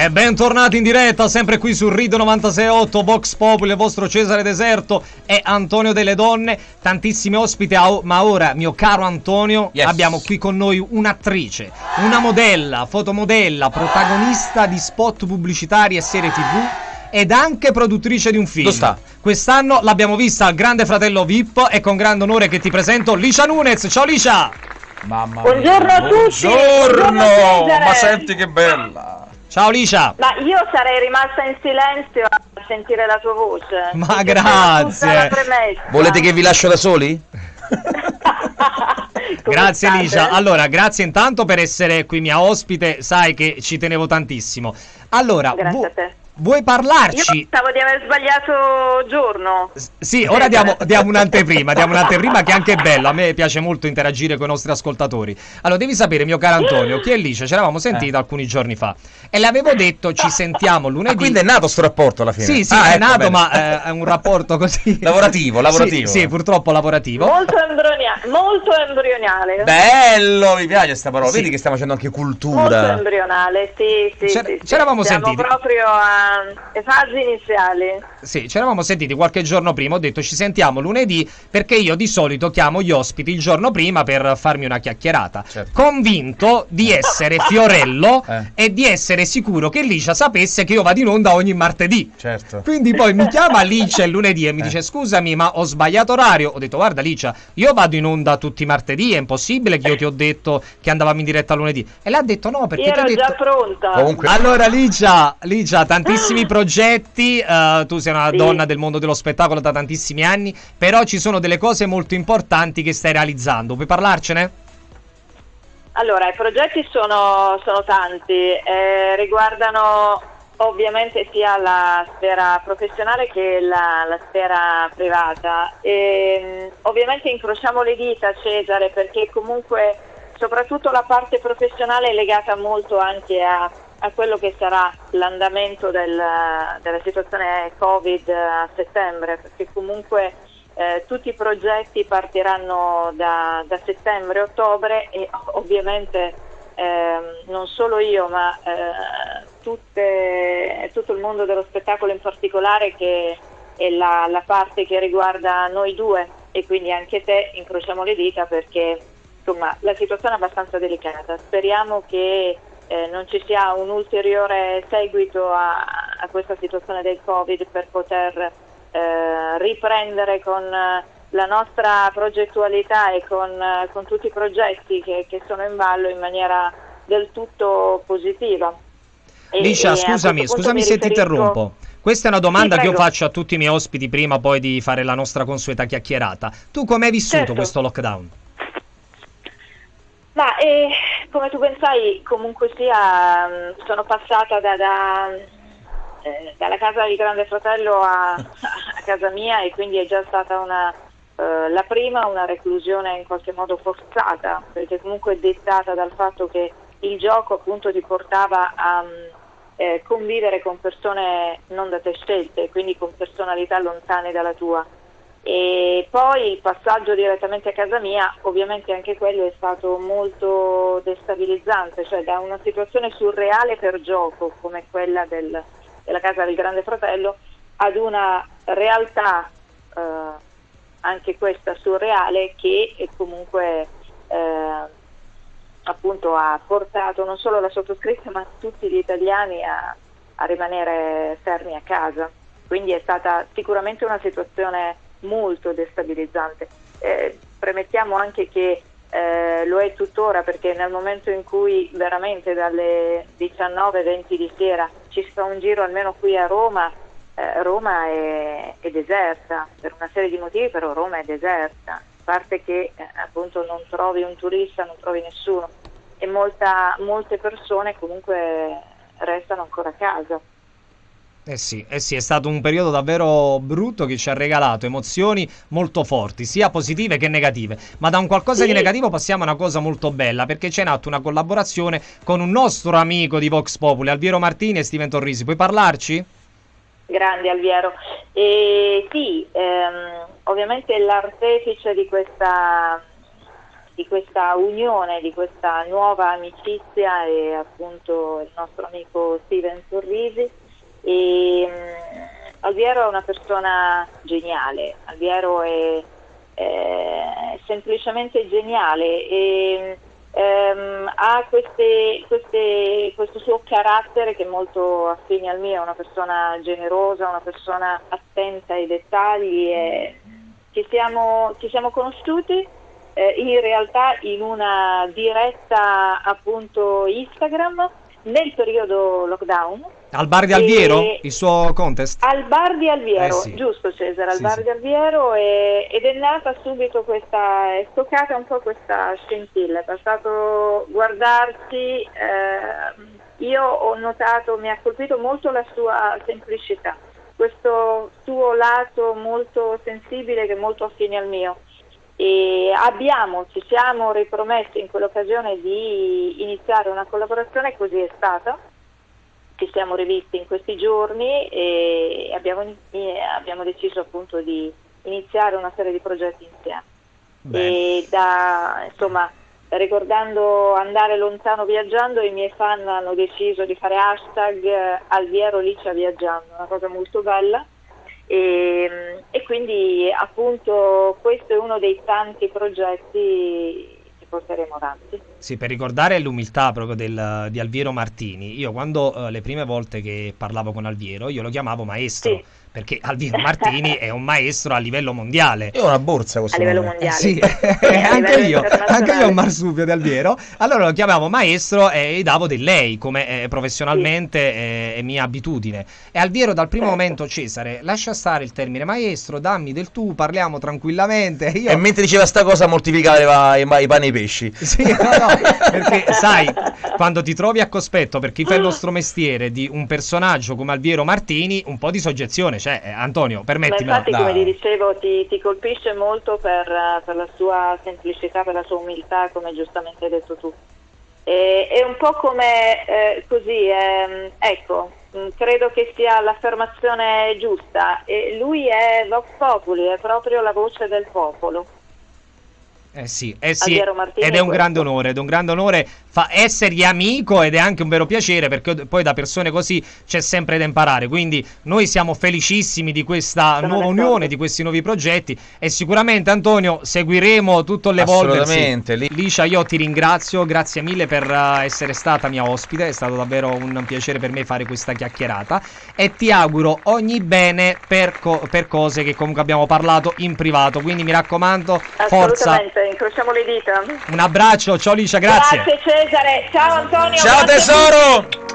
E bentornati in diretta, sempre qui su Rido 968, Vox Populi, il vostro Cesare Deserto e Antonio delle Donne. Tantissimi ospiti, ma ora, mio caro Antonio, yes. abbiamo qui con noi un'attrice, una modella, fotomodella, protagonista di spot pubblicitari e serie tv ed anche produttrice di un film. Dove sta? Quest'anno l'abbiamo vista al Grande Fratello VIP e con grande onore che ti presento Licia Nunez. Ciao Licia! Mamma Buongiorno mia. a tutti! Buongiorno! Ma senti che bella! Ciao Licia! Ma io sarei rimasta in silenzio a sentire la tua voce. Ma grazie! Volete che vi lascio da soli? grazie Licia. Allora, grazie intanto per essere qui mia ospite, sai che ci tenevo tantissimo. Allora, grazie a te. Vuoi parlarci? Io pensavo di aver sbagliato giorno. S- sì, ora diamo, diamo, un'anteprima, diamo un'anteprima che è anche bella. A me piace molto interagire con i nostri ascoltatori. Allora, devi sapere, mio caro Antonio, che è Lice, ci eravamo sentiti eh. alcuni giorni fa. E le avevo detto, ci sentiamo lunedì. Ah, quindi è nato sto rapporto alla fine? Sì, sì, ah, è ecco, nato, bene. ma eh, è un rapporto così. lavorativo, lavorativo. Sì, sì, purtroppo lavorativo. Molto, embrionia- molto embrionale. Bello, mi piace questa parola. Sì. Vedi che stiamo facendo anche cultura. Molto embrionale, sì, sì. C'era, sì, ci eravamo sì. sentiti. Siamo proprio a fasi iniziali. Sì, ci eravamo sentiti qualche giorno prima. Ho detto ci sentiamo lunedì perché io di solito chiamo gli ospiti il giorno prima per farmi una chiacchierata. Certo. Convinto di essere Fiorello eh. e di essere sicuro che Licia sapesse che io vado in onda ogni martedì. Certo. Quindi poi mi chiama Licia il lunedì e mi eh. dice scusami ma ho sbagliato orario. Ho detto guarda Licia, io vado in onda tutti i martedì, è impossibile che io ti ho detto che andavamo in diretta lunedì. E lei ha detto no perché... Io ero detto... già pronta. Comunque... Allora Licia, Licia, tantissimi progetti, uh, tu sei una sì. donna del mondo dello spettacolo da tantissimi anni, però ci sono delle cose molto importanti che stai realizzando. Puoi parlarcene? Allora, i progetti sono, sono tanti, eh, riguardano ovviamente sia la sfera professionale che la, la sfera privata. E, ovviamente incrociamo le dita, Cesare, perché comunque soprattutto la parte professionale è legata molto anche a, a quello che sarà l'andamento del, della situazione Covid a settembre, perché comunque eh, tutti i progetti partiranno da, da settembre-ottobre e ovviamente eh, non solo io ma eh, tutte, tutto il mondo dello spettacolo in particolare che è la, la, parte che riguarda noi due e quindi anche te incrociamo le dita perché insomma la situazione è abbastanza delicata. Speriamo che eh, non ci sia un ulteriore seguito a, a questa situazione del Covid per poter eh, riprendere con eh, la nostra progettualità e con, eh, con tutti i progetti che, che, sono in ballo in maniera del tutto positiva. Liscia, scusami, scusami se riferisco... ti interrompo. Questa è una domanda sì, che io faccio a tutti i miei ospiti prima poi di fare la nostra consueta chiacchierata. Tu come hai vissuto certo. questo lockdown? Ma eh, come tu ben sai, comunque sia, mm, sono passata da, da eh, dalla casa di Grande Fratello a, a, casa mia e quindi è già stata una, eh, la prima una reclusione in qualche modo forzata, perché comunque è dettata dal fatto che il gioco appunto ti portava a eh, convivere con persone non da te scelte, quindi con personalità lontane dalla tua. E poi il passaggio direttamente a casa mia, ovviamente anche quello è stato molto destabilizzante, cioè da una situazione surreale per gioco come quella del, della casa del Grande Fratello ad una realtà eh, anche questa surreale che comunque eh, appunto ha portato non solo la sottoscritta ma tutti gli italiani a, a rimanere fermi a casa. Quindi è stata sicuramente una situazione molto destabilizzante. Eh, premettiamo anche che eh, lo è tuttora perché nel momento in cui veramente dalle 19-20 di sera ci si fa un giro almeno qui a Roma, eh, Roma è, è, deserta per una serie di motivi, però Roma è deserta, a parte che eh, appunto non trovi un turista, non trovi nessuno e molta, molte persone comunque restano ancora a casa. Eh sì, eh sì, è stato un periodo davvero brutto che ci ha regalato emozioni molto forti, sia positive che negative. Ma da un qualcosa sì. di negativo passiamo a una cosa molto bella, perché c'è in atto una collaborazione con un nostro amico di Vox Populi, Alviero Martini e Steven Torrisi. Puoi parlarci? Grande Alviero. E sì, ehm, ovviamente l'artefice di questa di questa unione, di questa nuova amicizia e appunto il nostro amico Steven Sorrisi. E, um, Alviero è una persona geniale, Alviero è, è semplicemente geniale e um, ha queste, queste, questo suo carattere che è molto affine al mio, è una persona generosa, una persona attenta ai dettagli e ci siamo, ci siamo conosciuti eh, in realtà in una diretta appunto Instagram nel periodo lockdown. Al bar di Alviero, il suo contest? Al bar di Alviero, eh sì. giusto Cesare, al sì, bar sì. di Alviero e, ed è nata subito questa, è toccata un po' questa scintilla, è passato guardarsi, eh, io ho notato, mi ha colpito molto la sua semplicità, questo suo lato molto sensibile che è molto affine al mio e abbiamo, ci siamo ripromessi in quell'occasione di iniziare una collaborazione, così è stata. Ci siamo rivisti in questi giorni e abbiamo, abbiamo deciso appunto di iniziare una serie di progetti insieme. E da, insomma, ricordando andare lontano viaggiando, i miei fan hanno deciso di fare hashtag Alviero Licia Viaggiando, una cosa molto bella e, e, quindi appunto questo è uno dei tanti progetti che porteremo avanti. Sì, per ricordare l'umiltà proprio del, di Alviero Martini, io quando uh, le prime volte che parlavo con Alviero, io lo chiamavo maestro. Sì perché Alvino Martini è un maestro a livello mondiale. Io ho una borsa questo A livello nome. mondiale. Sì, anche, io, anche io ho un marsupio di Alviero. Allora lo chiamavo maestro e gli davo del lei, come eh, professionalmente sì. è, è, mia abitudine. E Alviero dal primo certo. momento, Cesare, lascia stare il termine maestro, dammi del tu, parliamo tranquillamente. Io... E mentre diceva sta cosa mortificava i, i, pani e i pesci. Sì, no, no, perché sai, quando ti trovi a cospetto, per chi fa il nostro mestiere, di un personaggio come Alviero Martini, un po' di soggezione cioè, eh, Antonio, permettimi. infatti, come ti dicevo, ti, ti colpisce molto per, per, la sua semplicità, per la sua umiltà, come giustamente hai detto tu. E, è un po' come eh, così, eh, ecco, mm, credo che sia l'affermazione giusta. E lui è Vox Populi, è proprio la voce del popolo. Eh sì, eh sì ed è un grande onore, ed è un grande onore fa essergli amico ed è anche un vero piacere perché poi da persone così c'è sempre da imparare. Quindi noi siamo felicissimi di questa Sono nuova unione, di questi nuovi progetti e sicuramente Antonio seguiremo tutto l'evolversi. Licia, io ti ringrazio, grazie mille per uh, essere stata mia ospite, è stato davvero un piacere per me fare questa chiacchierata e ti auguro ogni bene per, co per cose che comunque abbiamo parlato in privato. Quindi mi raccomando, forza. Incrociamo le dita. Un abbraccio, ciao Licia, grazie. Grazie Cesare, ciao Antonio. Ciao tesoro.